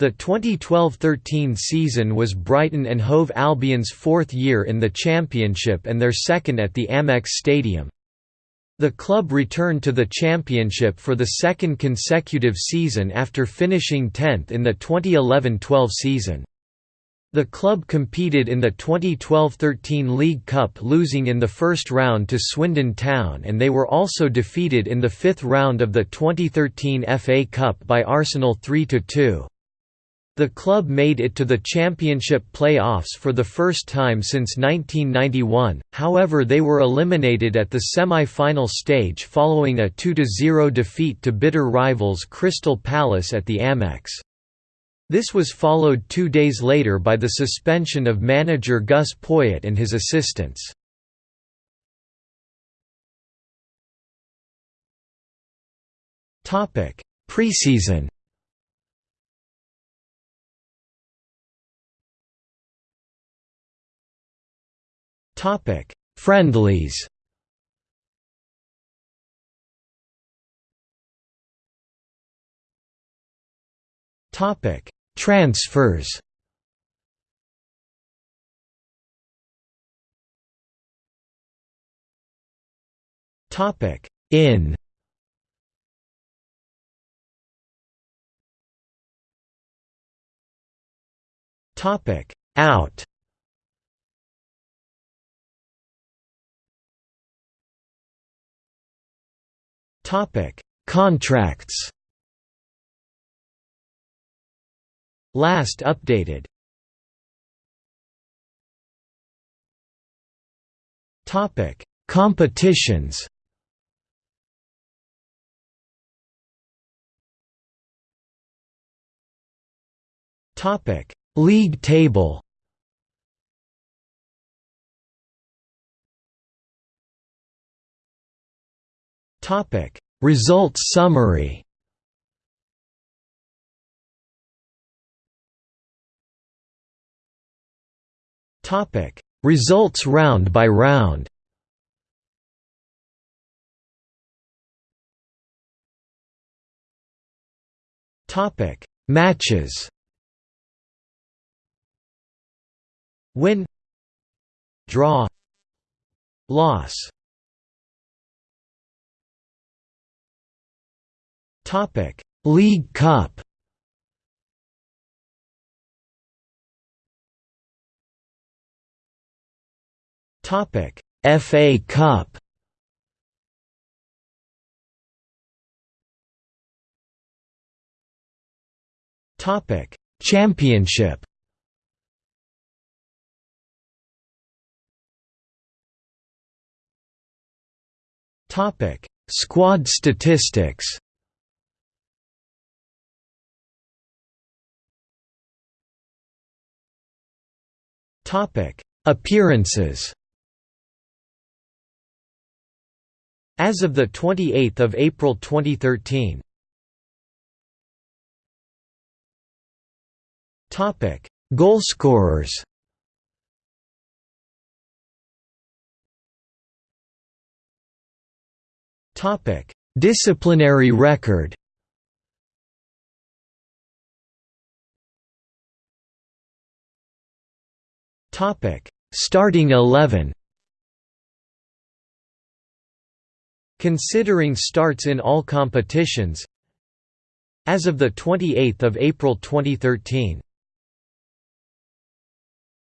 The 2012–13 season was Brighton and Hove Albion's fourth year in the Championship and their second at the Amex Stadium. The club returned to the Championship for the second consecutive season after finishing 10th in the 2011–12 season. The club competed in the 2012–13 League Cup losing in the first round to Swindon Town and they were also defeated in the fifth round of the 2013 FA Cup by Arsenal 3–2. The club made it to the championship play-offs for the first time since 1991, however they were eliminated at the semi-final stage following a 2–0 defeat to bitter rivals Crystal Palace at the Amex. This was followed two days later by the suspension of manager Gus Poyet and his assistants. Preseason Topic: Friendlies. Topic: Transfers. Topic: In. Topic: Out. Contracts. Last updated. Topic: Competitions. Topic: League table. Topic: Results summary. Topic: Results round by round. Topic: Matches. Win Draw Loss Topic: League Cup. Topic: FA Cup. Topic: Championship. Topic: Squad statistics. Appearances. As of the 28th of April 2013. Topic: Goalscorers. Topic: Disciplinary record. Topic: Starting 11. Considering starts in all competitions. As of 28 April 2013